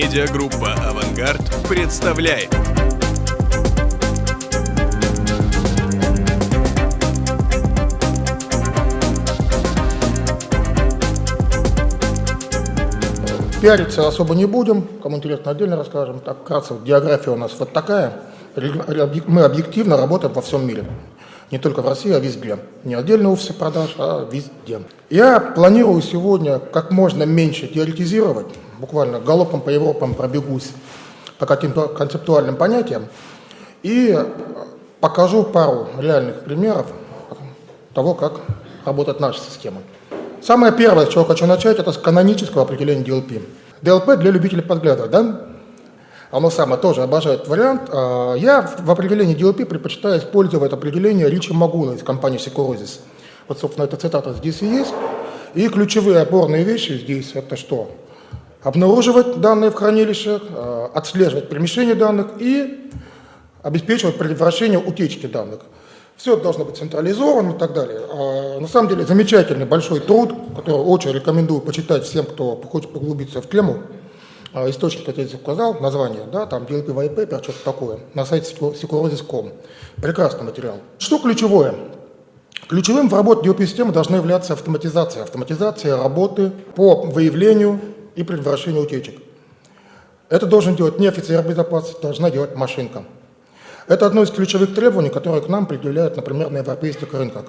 Медиагруппа «Авангард» представляет. Пиариться особо не будем, кому интересно, отдельно расскажем. Так, вкратце, география у нас вот такая. Мы объективно работаем во всем мире. Не только в России, а везде. Не отдельно офисы продаж, а везде. Я планирую сегодня как можно меньше теоретизировать, буквально галопом по Европам пробегусь по каким-то концептуальным понятиям и покажу пару реальных примеров того, как работает наша система. Самое первое, с чего хочу начать, это с канонического определения DLP. DLP для любителей подглядывать, да? Оно самое тоже обожает вариант. А, я в определении DLP предпочитаю использовать определение Ричи Магула из компании Securosys. Вот, собственно, эта цитата здесь и есть. И ключевые опорные вещи здесь это что? Обнаруживать данные в хранилище, а, отслеживать перемещение данных и обеспечивать предотвращение утечки данных. Все должно быть централизовано и так далее. А, на самом деле замечательный большой труд, который очень рекомендую почитать всем, кто хочет поглубиться в тему. А, источник, я здесь указал, название, да, там DLP White что-то такое, на сайте Securosis.com. Прекрасный материал. Что ключевое? Ключевым в работе DLP-системы должна являться автоматизация. Автоматизация работы по выявлению и предотвращению утечек. Это должен делать не офицер безопасности, должна делать машинка. Это одно из ключевых требований, которые к нам предъявляют, например, на европейских рынках.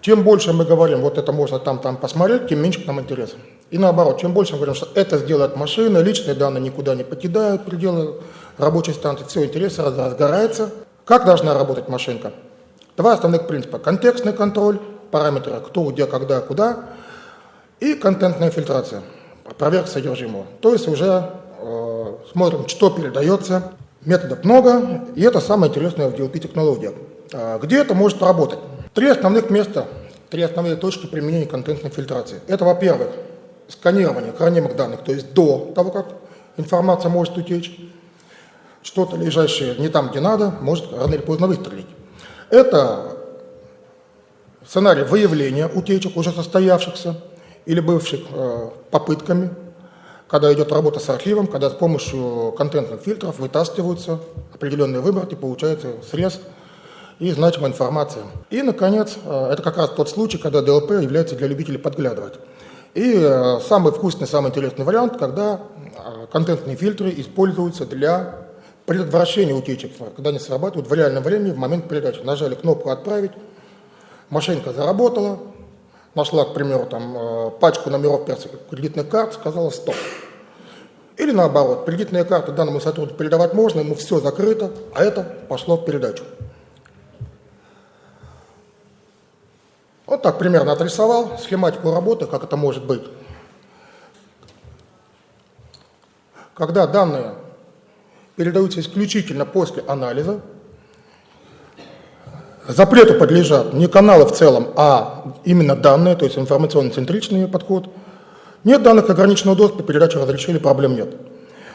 Чем больше мы говорим, вот это можно там-там посмотреть, тем меньше к нам интерес. И наоборот, чем больше мы говорим, что это сделает машина, личные данные никуда не покидают пределы рабочей станции, все, интерес разгорается. Как должна работать машинка? Два основных принципа. Контекстный контроль, параметры кто, где, когда, куда, и контентная фильтрация, проверка содержимого. То есть уже э, смотрим, что передается, Методов много, и это самое интересное в DLP-технологиях. А, где это может работать? Три основных места, три основные точки применения контентной фильтрации. Это, во-первых, сканирование хранимых данных, то есть до того, как информация может утечь. Что-то лежащее не там, где надо, может рано или поздно выстрелить. Это сценарий выявления утечек, уже состоявшихся или бывших э, попытками когда идет работа с архивом, когда с помощью контентных фильтров вытаскиваются определенные выборки, получается срез и значимая информация. И, наконец, э, это как раз тот случай, когда DLP является для любителей подглядывать. И э, самый вкусный, самый интересный вариант, когда контентные фильтры используются для предотвращения утечек, когда они срабатывают в реальном времени в момент передачи. Нажали кнопку «Отправить», машинка заработала, нашла, к примеру, там, э, пачку номеров кредитных карт, сказала «стоп». Или наоборот, кредитные карты данному сотруднику передавать можно, ему все закрыто, а это пошло в передачу. Вот так примерно отрисовал схематику работы, как это может быть. Когда данные передаются исключительно после анализа, Запрету подлежат не каналы в целом, а именно данные, то есть информационно-центричный подход. Нет данных ограниченного доступа, передачи разрешили, проблем нет.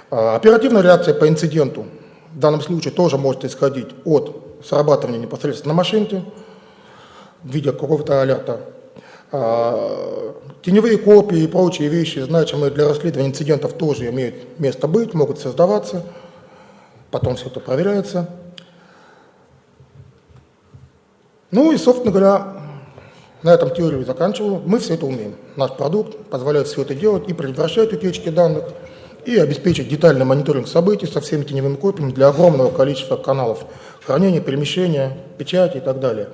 А, оперативная реакция по инциденту в данном случае тоже может исходить от срабатывания непосредственно на машинке в виде какого-то алерта. А, теневые копии и прочие вещи, значимые для расследования инцидентов, тоже имеют место быть, могут создаваться, потом все это проверяется. Ну и, собственно говоря, на этом теорию заканчиваю. Мы все это умеем. Наш продукт позволяет все это делать и предотвращать утечки данных, и обеспечить детальный мониторинг событий со всеми теневыми копиями для огромного количества каналов хранения, перемещения, печати и так далее.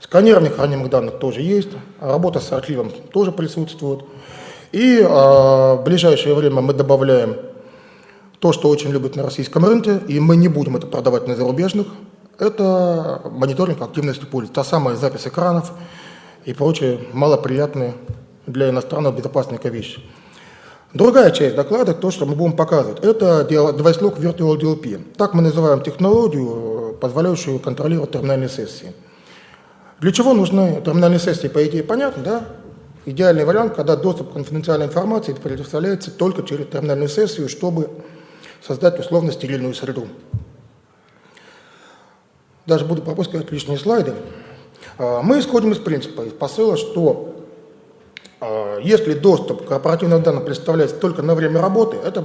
Сканирование хранимых данных тоже есть, работа с архивом тоже присутствует. И э, в ближайшее время мы добавляем то, что очень любят на российском рынке, и мы не будем это продавать на зарубежных это мониторинг активности пульса, та самая запись экранов и прочие малоприятные для иностранного безопасника вещи. Другая часть доклада, то, что мы будем показывать, это Lock Virtual DLP. Так мы называем технологию, позволяющую контролировать терминальные сессии. Для чего нужны терминальные сессии, по идее, понятно, да? Идеальный вариант, когда доступ к конфиденциальной информации предоставляется только через терминальную сессию, чтобы создать условно стерильную среду даже буду пропускать лишние слайды, а, мы исходим из принципа, из посыла, что а, если доступ к корпоративным данным представляется только на время работы, это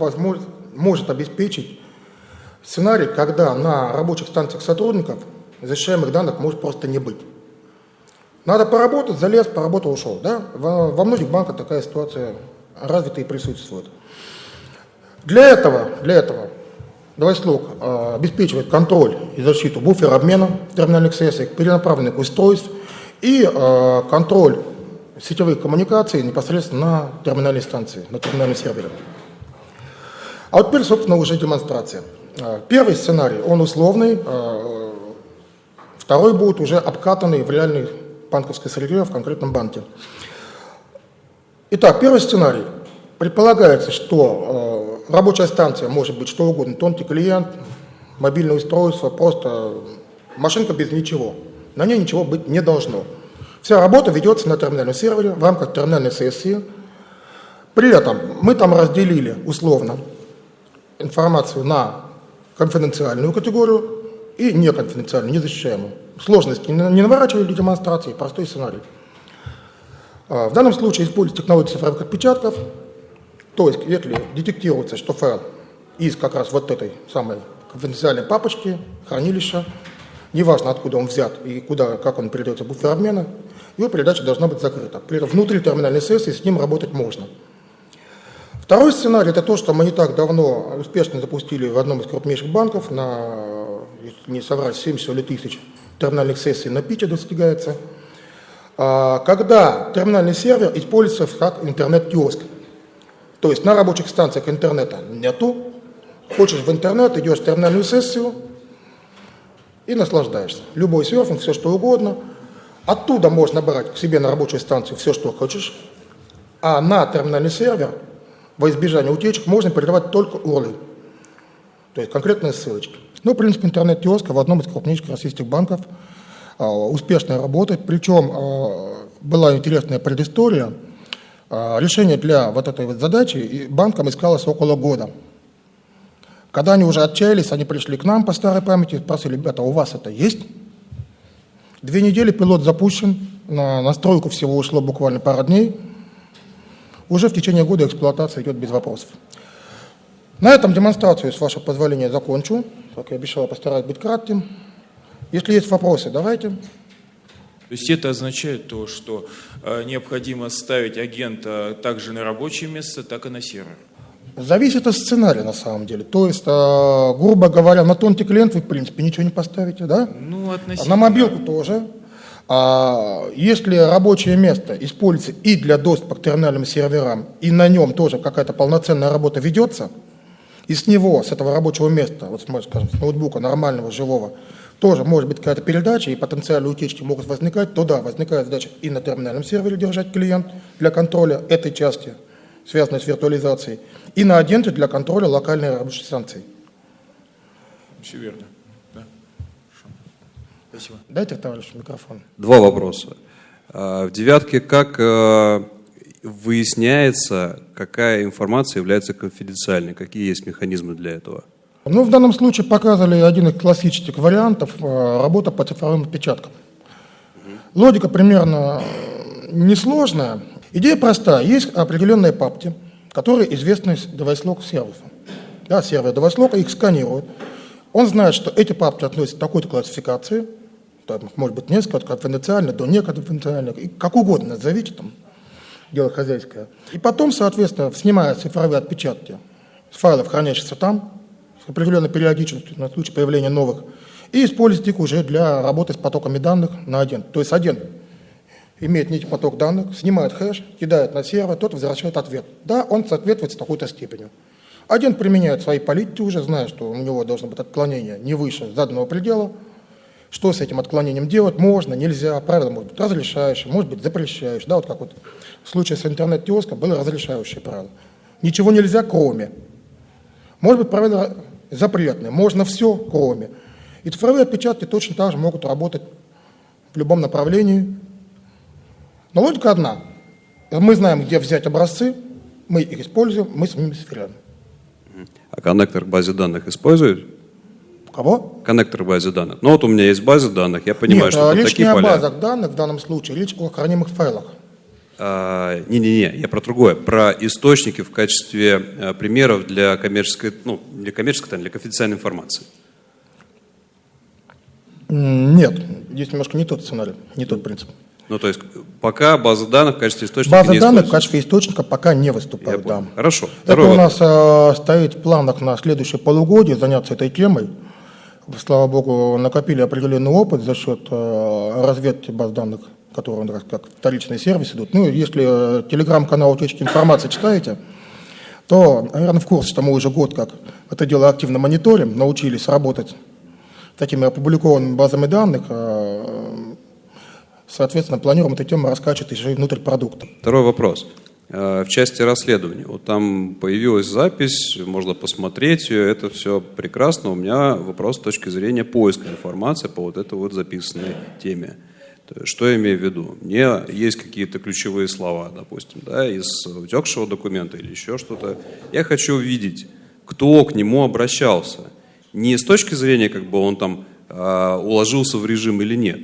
может обеспечить сценарий, когда на рабочих станциях сотрудников защищаемых данных может просто не быть. Надо поработать, залез, поработал, ушел. Да? Во, во многих банках такая ситуация развита и присутствует. Для этого, для этого Давайслог э, обеспечивает контроль и защиту буфера обмена терминальных сессий, перенаправленных устройств и э, контроль сетевых коммуникаций непосредственно на терминальной станции, на терминальном сервере. А вот теперь, собственно, уже демонстрация. Э, первый сценарий, он условный, второй будет уже обкатанный в реальной банковской среде в конкретном банке. Итак, первый сценарий. Предполагается, что рабочая станция может быть что угодно, тонкий клиент, мобильное устройство, просто машинка без ничего. На ней ничего быть не должно. Вся работа ведется на терминальном сервере в рамках терминальной сессии. При этом мы там разделили условно информацию на конфиденциальную категорию и неконфиденциальную, незащищаемую. Сложности не наворачивали демонстрации, простой сценарий. А, в данном случае используется технология цифровых отпечатков, то есть если детектируется, что файл из как раз вот этой самой конфиденциальной папочки, хранилища, неважно откуда он взят и куда, как он передается буфер обмена, его передача должна быть закрыта. При внутри терминальной сессии с ним работать можно. Второй сценарий – это то, что мы не так давно успешно запустили в одном из крупнейших банков, на, если не соврать, 70 или тысяч терминальных сессий на питче достигается, а, когда терминальный сервер используется как интернет-киоск. То есть на рабочих станциях интернета нету, хочешь в интернет, идешь в терминальную сессию и наслаждаешься. Любой серфинг, все что угодно. Оттуда можно брать к себе на рабочую станцию все, что хочешь, а на терминальный сервер во избежание утечек можно передавать только URL, то есть конкретные ссылочки. Ну, в принципе, интернет-киоска в одном из крупнейших российских банков а, успешно работает, причем а, была интересная предыстория – решение для вот этой вот задачи банкам искалось около года. Когда они уже отчаялись, они пришли к нам по старой памяти, спросили, ребята, у вас это есть? Две недели пилот запущен, на настройку всего ушло буквально пара дней. Уже в течение года эксплуатация идет без вопросов. На этом демонстрацию, с вашего позволения, закончу. Как я обещал, постараюсь быть кратким. Если есть вопросы, давайте. То есть это означает то, что э, необходимо ставить агента также на рабочее место, так и на сервер. Зависит от сценария на самом деле. То есть, э, грубо говоря, на тонкий клиент вы, в принципе, ничего не поставите, да? Ну, относительно. На мобилку тоже. А если рабочее место используется и для доступа к терминальным серверам, и на нем тоже какая-то полноценная работа ведется, и с него, с этого рабочего места, вот скажем, с ноутбука нормального, живого, тоже может быть какая-то передача, и потенциальные утечки могут возникать, то да, возникает задача и на терминальном сервере держать клиент для контроля этой части, связанной с виртуализацией, и на агенте для контроля локальной рабочей станции. Все верно. Да? Спасибо. Дайте, товарищ, микрофон. Два вопроса. А, в девятке как э, выясняется, какая информация является конфиденциальной? Какие есть механизмы для этого? Ну, в данном случае показывали один из классических вариантов э, работа по цифровым отпечаткам. Логика примерно э, несложная. Идея простая. Есть определенные папки, которые известны из девайслог сервиса. Да, сервер девайслога их сканирует. Он знает, что эти папки относятся к такой-то классификации, там, может быть несколько, от конфиденциальных до неконфиденциальных, и как угодно назовите там, дело хозяйское. И потом, соответственно, снимают цифровые отпечатки с файлов, хранящихся там, с определенной периодичностью на случай появления новых, и использовать их уже для работы с потоками данных на один. То есть один имеет некий поток данных, снимает хэш, кидает на сервер, тот возвращает ответ. Да, он соответствует с такой-то степенью. Один применяет свои политики уже, зная, что у него должно быть отклонение не выше заданного предела. Что с этим отклонением делать? Можно, нельзя. Правило может быть разрешающее, может быть запрещающее. Да, вот как вот в случае с интернет-киоском было разрешающее правило. Ничего нельзя, кроме. Может быть, правило запретные. Можно все, кроме. И цифровые отпечатки точно так же могут работать в любом направлении. Но логика одна. Мы знаем, где взять образцы, мы их используем, мы с ними сверяем. А коннектор к базе данных используют? Кого? Коннектор к базе данных. Ну вот у меня есть база данных, я понимаю, Нет, что речь такие не поля. о базах данных в данном случае, речь о хранимых файлах. А, Не-не-не, я про другое, про источники в качестве а, примеров для коммерческой, ну, для коммерческой, для конфиденциальной информации. Нет, здесь немножко не тот сценарий, не тот принцип. Ну, то есть пока база данных в качестве источника База не данных в качестве источника пока не Я выступает, да. Хорошо. Это Второй у вопрос. нас э, стоит в планах на следующее полугодие заняться этой темой. Слава богу, накопили определенный опыт за счет э, разведки баз данных, которые нас как вторичный сервис идут. Ну, если э, телеграм-канал утечки информации читаете, то, наверное, в курсе, что мы уже год как это дело активно мониторим, научились работать такими опубликованными базами данных. э, Соответственно, планируем эту тему раскачивать еще и внутрь продукта. Второй вопрос. Э, В части расследования. Вот там появилась запись, можно посмотреть ее, это все прекрасно. У меня вопрос с точки зрения поиска информации по вот этой вот записанной теме. Что я имею в виду? Мне есть какие-то ключевые слова, допустим, да, из утекшего документа или еще что-то. Я хочу увидеть, кто к нему обращался. Не с точки зрения, как бы он там э, уложился в режим или нет,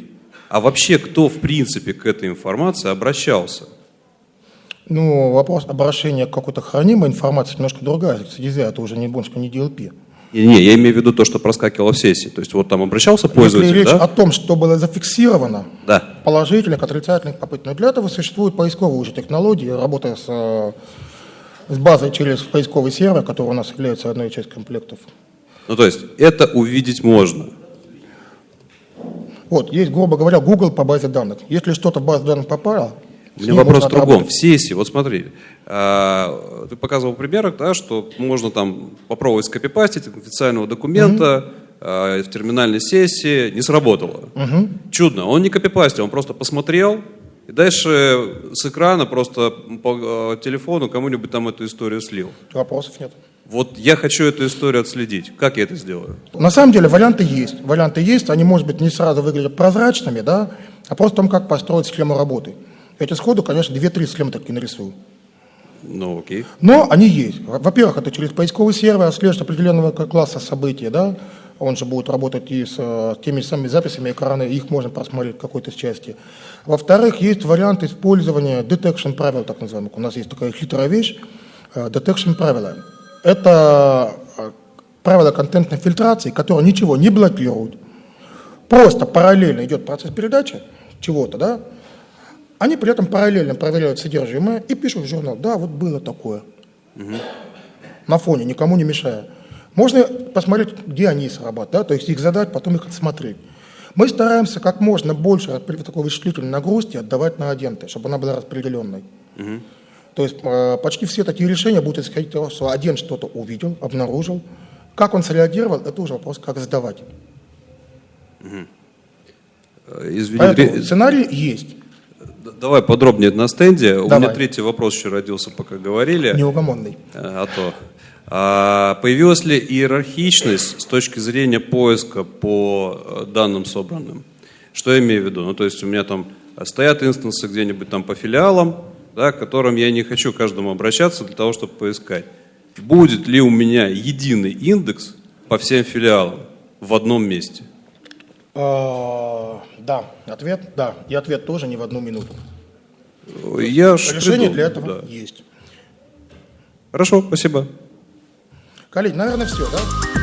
а вообще кто, в принципе, к этой информации обращался. Ну, вопрос обращения к какой-то хранимой информации немножко другая. Стезя, это уже не больше не DLP. Не, не, я имею в виду то, что проскакивало в сессии. То есть вот там обращался Если пользователь, речь да? о том, что было зафиксировано, Да. положительных, отрицательных попыток, но для этого существуют поисковые уже технологии, работая с, э, с базой через поисковый сервер, который у нас является одной из часть комплектов. Ну, то есть это увидеть можно. Вот, есть, грубо говоря, Google по базе данных. Если что-то в базу данных попало, У меня вопрос в другом. В сессии, вот смотри, а, ты показывал примерах, да, что можно там попробовать скопипастить официального документа а, в терминальной сессии, не сработало. Чудно. Он не копипастил, он просто посмотрел, и дальше с экрана просто по э, телефону кому-нибудь там эту историю слил. Вопросов нет. Вот я хочу эту историю отследить. Как я это сделаю? На самом деле варианты есть. Варианты есть, они, может быть, не сразу выглядят прозрачными, да, а просто о том, как построить схему работы. Я тебе сходу, конечно, 2-3 схемы такие нарисую. Ну, окей. Но они есть. Во-первых, это через поисковый сервер отслеживать определенного к- класса событий, да, он же будет работать и с э, теми самыми записями экрана, их можно просмотреть в какой-то части. Во-вторых, есть вариант использования detection правил, так называемых. У нас есть такая хитрая вещь, э, detection правила. Это э, правила контентной фильтрации, которые ничего не блокируют. Просто параллельно идет процесс передачи чего-то, да, они при этом параллельно проверяют содержимое и пишут в журнал, да, вот было такое. На фоне, никому не мешая. Можно посмотреть, где они срабатывают, да, то есть их задать, потом их отсмотреть. Мы стараемся как можно больше при такой вычислительной нагрузки отдавать на агенты, чтобы она была распределенной. То есть э, почти все такие решения будут исходить из того, что агент что-то увидел, обнаружил. Как он среагировал, это уже вопрос, как сдавать. Э, Извини, Поэтому сценарий есть, давай подробнее на стенде. У Давай. меня третий вопрос еще родился, пока говорили. неугомонный. Э, А то. А появилась ли иерархичность с точки зрения поиска по э, данным собранным? Что я имею в виду? Ну, то есть у меня там стоят инстансы где-нибудь там по филиалам, да, к которым я не хочу каждому обращаться для того, чтобы поискать. Будет ли у меня единый индекс по всем филиалам в одном месте? А, Да, ответ, да. И ответ тоже не в одну минуту. Я Решение придумал, для этого да. есть. Хорошо, спасибо. Коллеги, наверное, все, да?